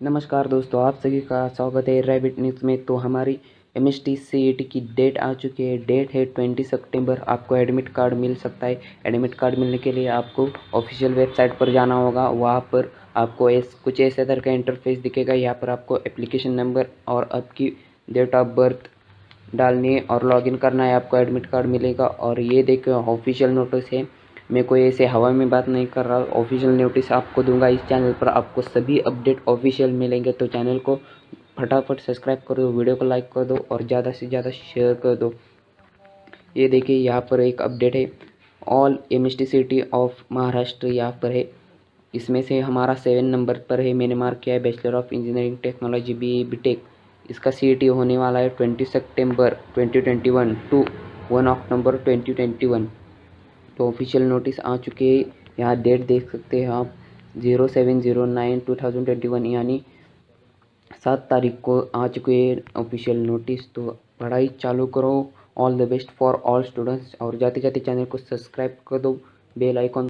नमस्कार दोस्तों, आप सभी का स्वागत है रैबिट न्यूज़ में। तो हमारी एम एस टी टी की डेट आ चुकी है। डेट है ट्वेंटी सितंबर आपको एडमिट कार्ड मिल सकता है। एडमिट कार्ड मिलने के लिए आपको ऑफिशियल वेबसाइट पर जाना होगा। वहाँ पर आपको एस कुछ ऐसे तरह का इंटरफेस दिखेगा। यहाँ पर आपको एप्लीकेशन नंबर और आपकी डेट ऑफ़ बर्थ डालनी है और लॉगिन करना है। आपको एडमिट कार्ड मिलेगा। और ये देखो ऑफिशियल नोटिस है। मैं कोई ऐसे हवा में बात नहीं कर रहा ऑफिशियल नोटिस आपको दूँगा इस चैनल पर। आपको सभी अपडेट ऑफिशियल मिलेंगे तो चैनल को फटाफट सब्सक्राइब कर दो वीडियो को लाइक कर दो और ज़्यादा से ज़्यादा शेयर कर दो। ये देखिए, यहाँ पर एक अपडेट है। All M city of Maharashtra यहाँ पर है। इसमें से हमारा सेवन नंबर पर है। मैंने मार्क किया है bachelor of engineering technology B B tech इसका सीटी होने वाला है twenty September twenty twenty one two one October twenty twenty one तो ऑफिशियल नोटिस आ चुके यहाँ डेट देख सकते हैं आप। Zero seven zero nine two thousand twenty one यानी सात तारीख को आ चुके ऑफिशियल नोटिस तो पढ़ाई चालू करो। All the best for all students और जाते जाते चैनल को सब्सक्राइब कर दो। Bell icon